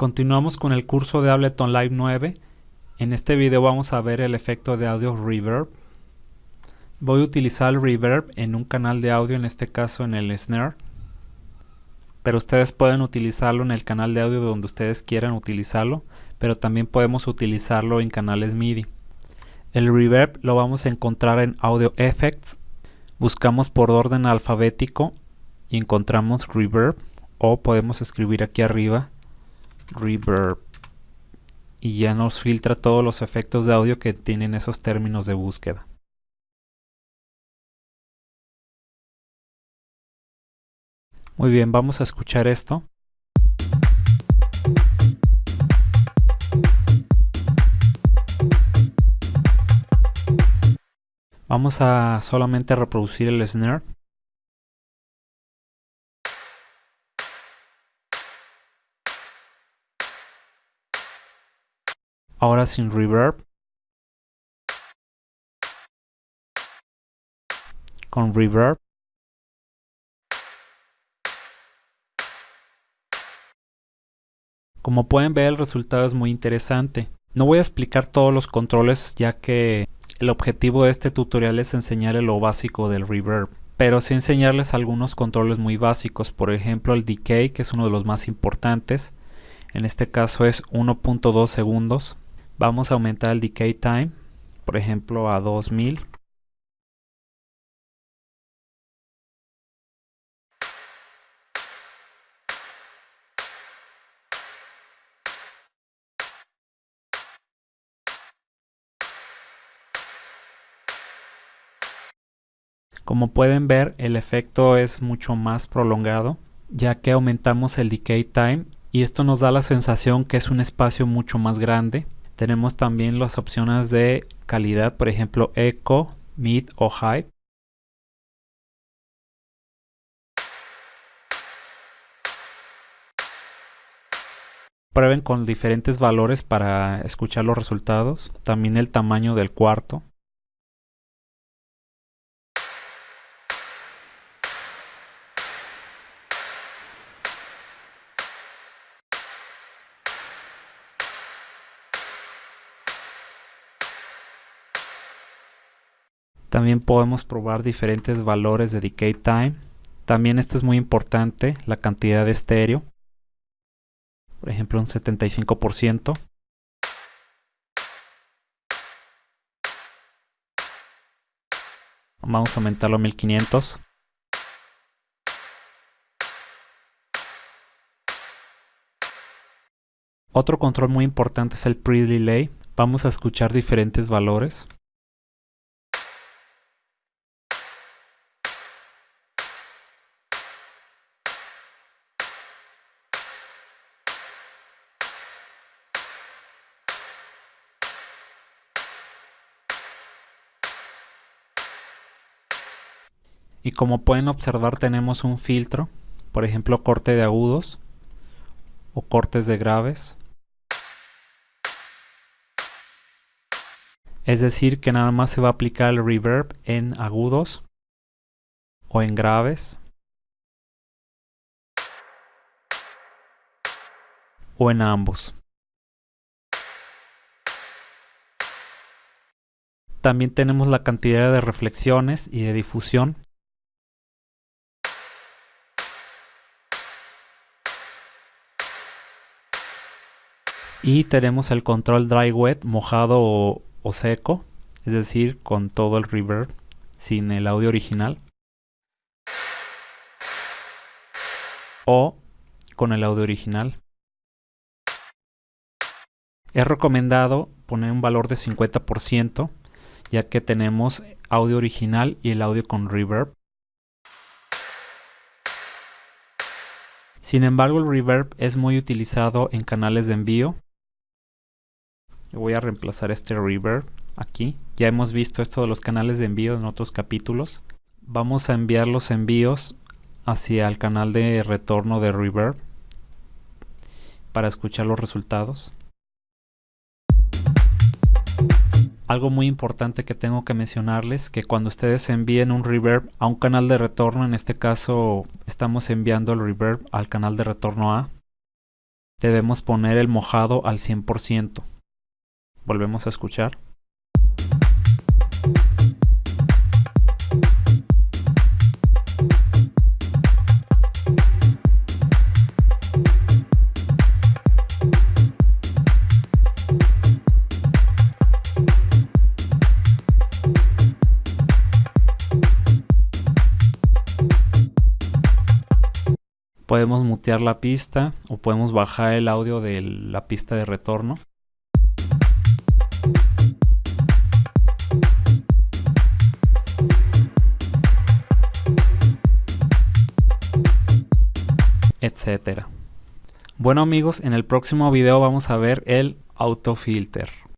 Continuamos con el curso de Ableton Live 9. En este video vamos a ver el efecto de audio reverb. Voy a utilizar el reverb en un canal de audio, en este caso en el snare. Pero ustedes pueden utilizarlo en el canal de audio donde ustedes quieran utilizarlo, pero también podemos utilizarlo en canales MIDI. El reverb lo vamos a encontrar en Audio Effects. Buscamos por orden alfabético y encontramos reverb o podemos escribir aquí arriba reverb y ya nos filtra todos los efectos de audio que tienen esos términos de búsqueda. Muy bien, vamos a escuchar esto. Vamos a solamente reproducir el snare. Ahora sin reverb. Con reverb. Como pueden ver el resultado es muy interesante. No voy a explicar todos los controles ya que el objetivo de este tutorial es enseñarles lo básico del reverb pero sí enseñarles algunos controles muy básicos. Por ejemplo el decay que es uno de los más importantes. En este caso es 1.2 segundos Vamos a aumentar el decay time, por ejemplo a 2000. Como pueden ver, el efecto es mucho más prolongado, ya que aumentamos el decay time y esto nos da la sensación que es un espacio mucho más grande tenemos también las opciones de calidad, por ejemplo Echo, Mid o High. Prueben con diferentes valores para escuchar los resultados. También el tamaño del cuarto. También podemos probar diferentes valores de decay time. También esto es muy importante, la cantidad de estéreo. Por ejemplo, un 75%. Vamos a aumentarlo a 1500. Otro control muy importante es el pre-delay. Vamos a escuchar diferentes valores. Y como pueden observar tenemos un filtro por ejemplo corte de agudos o cortes de graves. Es decir que nada más se va a aplicar el reverb en agudos o en graves o en ambos. También tenemos la cantidad de reflexiones y de difusión y tenemos el control dry wet mojado o, seco es decir con todo el reverb sin el audio original. O con el audio original. Es recomendado poner un valor de 50% ya que tenemos audio original y el audio con reverb. Sin embargo el reverb es muy utilizado en canales de envío voy a reemplazar este reverb aquí. Ya hemos visto esto de los canales de envío en otros capítulos. Vamos a enviar los envíos hacia el canal de retorno de reverb para escuchar los resultados. Algo muy importante que tengo que mencionarles que cuando ustedes envíen un reverb a un canal de retorno, en este caso estamos enviando el reverb al canal de retorno A, debemos poner el mojado al 100%. Volvemos a escuchar. podemos mutear la pista o podemos bajar el audio de la pista de retorno. Bueno amigos, en el próximo video vamos a ver el autofilter.